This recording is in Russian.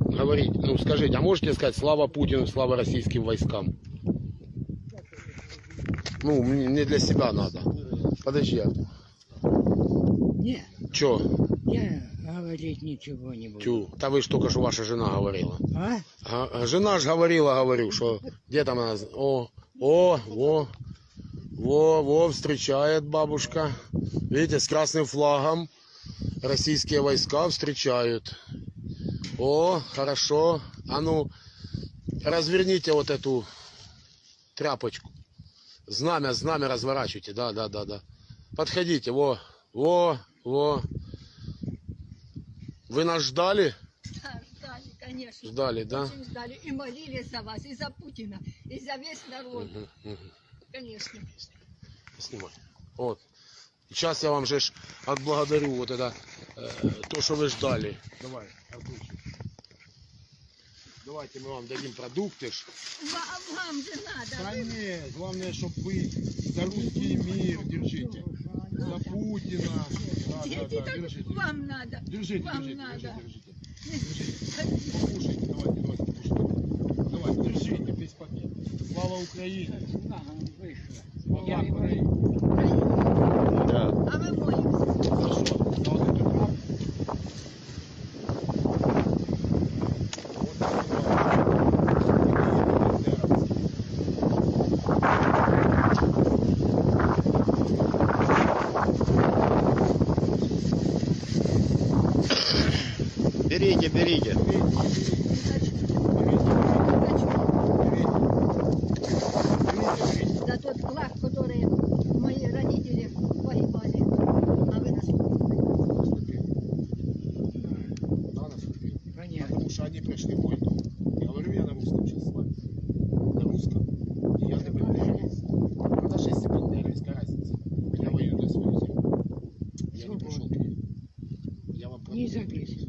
говорить, ну скажите, а можете сказать слава Путину, слава российским войскам? Ну, мне не для себя надо. Подожди. а Не, Чё? я говорить ничего не буду. Тю. Да вы ж только что ваша жена говорила. А? А, жена ж говорила, говорю, что где там она? О, о, во, во, во, встречает бабушка. Видите, с красным флагом российские войска встречают. О, хорошо. А ну, разверните вот эту тряпочку. Знамя, знамя разворачивайте. Да, да, да, да. Подходите, во, во, во. Вы нас ждали? Да, ждали, конечно. Ждали, да? Очень ждали. И молились за вас, и за Путина, и за весь народ. Мгм, мгм. Конечно. Снимай. Вот. Сейчас я вам же отблагодарю вот это, э, то, что вы ждали. Давай, Артурчик. Давайте мы вам дадим продукты. ж. Вам, вам же надо. Нет, главное, чтобы вы за русский мир держите. За Путина. Да, да, да, держите. вам надо. Держите, вам держите, надо. держите, держите. Покушайте, давайте, давайте, покушайте. Давай, держите весь пакет. Слава Украине! Слава Украине! Да. А мы молимся. За що? За один той храм? Берите, берите. За тот флаг, который мои родители погибали. А вы нас Да. Потому что они пришли войну. Я говорю я на русском сейчас с вами. На русском. И я не. А даже если разница? Я воюю за свою землю. Я не пришел к. Я вам Не.